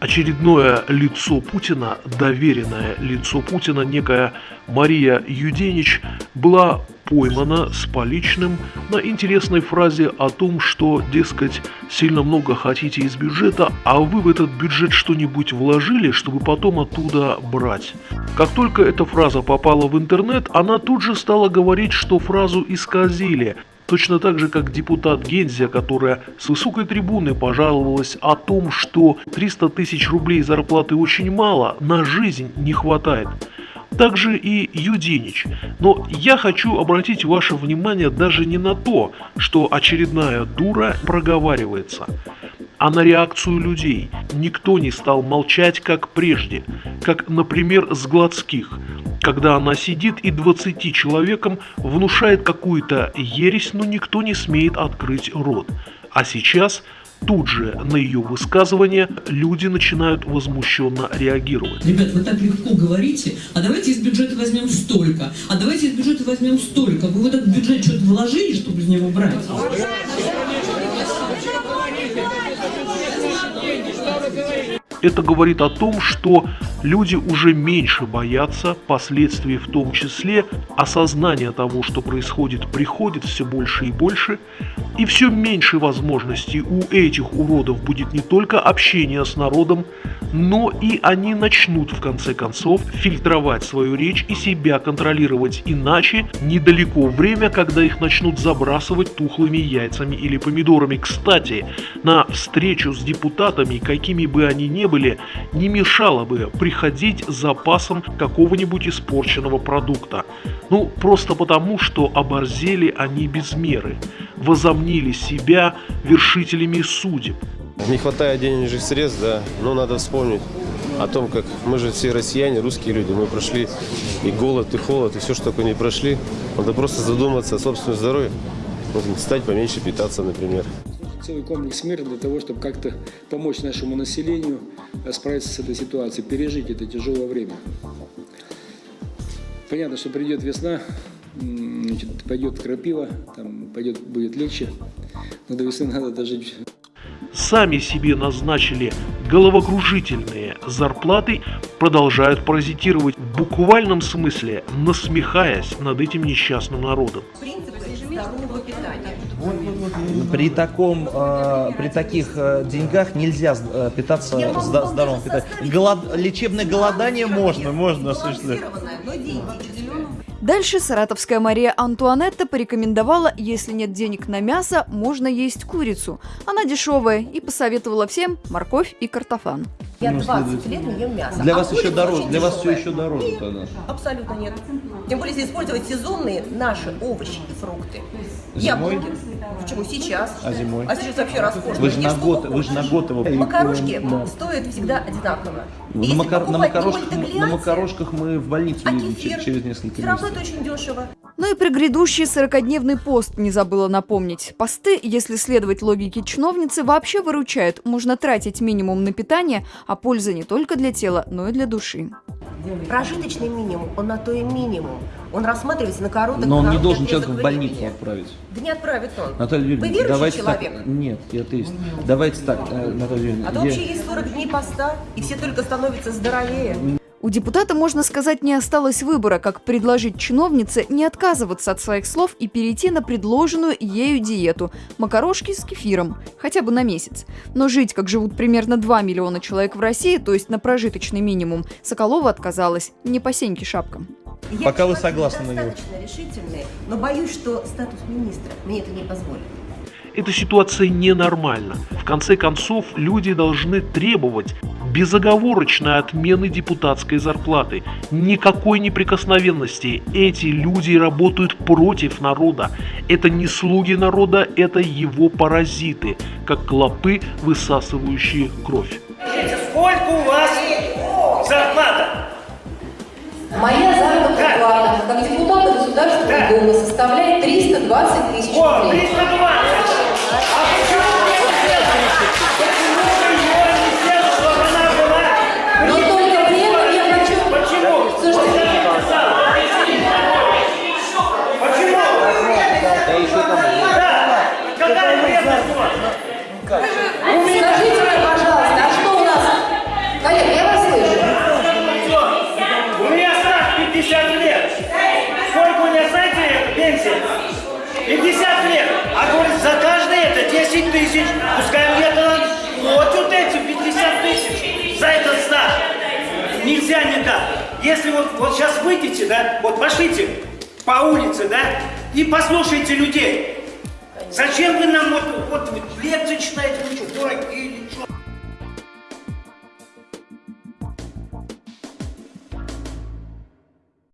очередное лицо Путина, доверенное лицо Путина, некая Мария Юденич, была поймана с поличным на интересной фразе о том, что, дескать, сильно много хотите из бюджета, а вы в этот бюджет что-нибудь вложили, чтобы потом оттуда брать. Как только эта фраза попала в интернет, она тут же стала говорить, что фразу исказили, Точно так же, как депутат Гензия, которая с высокой трибуны пожаловалась о том, что 300 тысяч рублей зарплаты очень мало, на жизнь не хватает. Также и Юденич. Но я хочу обратить ваше внимание даже не на то, что очередная дура проговаривается, а на реакцию людей. Никто не стал молчать, как прежде, как, например, с Гладских – когда она сидит и 20 человекам внушает какую-то ересь, но никто не смеет открыть рот. А сейчас тут же на ее высказывание люди начинают возмущенно реагировать. Ребят, вы так легко говорите, а давайте из бюджета возьмем столько, а давайте из бюджета возьмем столько. Вы в этот бюджет что-то вложили, чтобы из него брать? Это говорит о том, что люди уже меньше боятся последствий, в том числе осознание того, что происходит, приходит все больше и больше, и все меньше возможностей у этих уродов будет не только общение с народом, но и они начнут в конце концов фильтровать свою речь и себя контролировать, иначе недалеко время, когда их начнут забрасывать тухлыми яйцами или помидорами. Кстати, на встречу с депутатами, какими бы они ни были, не мешало бы приходить с запасом какого-нибудь испорченного продукта. Ну, просто потому, что оборзели они без меры, возомнили себя вершителями судеб. Не хватает денежных средств, да, но надо вспомнить о том, как мы же все россияне, русские люди, мы прошли и голод, и холод, и все, что такое не прошли. Надо просто задуматься о собственном здоровье, стать поменьше питаться, например целый комплекс мер для того, чтобы как-то помочь нашему населению э, справиться с этой ситуацией, пережить это тяжелое время. Понятно, что придет весна, значит, пойдет крапива, там пойдет, будет легче, но до весны надо дожить. Сами себе назначили головокружительные зарплаты, продолжают паразитировать в буквальном смысле, насмехаясь над этим несчастным народом. Питания. При, таком, э, при таких э, деньгах нельзя э, питаться зда здоровым питанием. Голод, лечебное голодание можно, можно осуществлять. Дальше саратовская Мария Антуанетта порекомендовала, если нет денег на мясо, можно есть курицу. Она дешевая и посоветовала всем морковь и картофан. Я 20 лет не ем мясо. Для а вас еще дороже, для вас все еще дороже нет, тогда. Абсолютно нет. Тем более, если использовать сезонные наши овощи и фрукты. Зимой? Яблоки. Почему сейчас? А зимой? А сейчас вообще роскошно. Вы же на год, вы же на год его... Макарошки да. стоят всегда одинаково. На, макар... на, макарошках, на макарошках мы в больницу а едем через несколько месяцев. Все равно это очень дешево. Ну и про грядущий 40-дневный пост не забыла напомнить. Посты, если следовать логике чиновницы, вообще выручают. Можно тратить минимум на питание, а польза не только для тела, но и для души. Прожиточный минимум, он на то и минимум. Он рассматривается на короткий Но он не должен человека в больницу отправить. Да не отправит он. Наталья Юрьевна, Вы верующий давайте человек? Так, нет, я атеист. Давайте так, э, Наталья Юрьевна. А то я... вообще есть 40 дней поста, и все только становятся здоровее. У депутата, можно сказать, не осталось выбора, как предложить чиновнице не отказываться от своих слов и перейти на предложенную ею диету – макарошки с кефиром, хотя бы на месяц. Но жить, как живут примерно 2 миллиона человек в России, то есть на прожиточный минимум, Соколова отказалась, не по сеньке шапкам. Я Пока вы согласны на него. достаточно решительные, но боюсь, что статус министра мне это не позволит. Эта ситуация ненормальна. В конце концов, люди должны требовать безоговорочной отмены депутатской зарплаты. Никакой неприкосновенности. Эти люди работают против народа. Это не слуги народа, это его паразиты, как клопы, высасывающие кровь. Сколько у вас зарплата? Моя заработная плата как депутата Государственной Думы составляет 320 тысяч рублей. 320! Скажите мне, пожалуйста, а Если вот, вот сейчас выйдете, да, вот пошлите по улице, да, и послушайте людей. Зачем вы нам вот, вот лекции читаете, вы что, дураки или?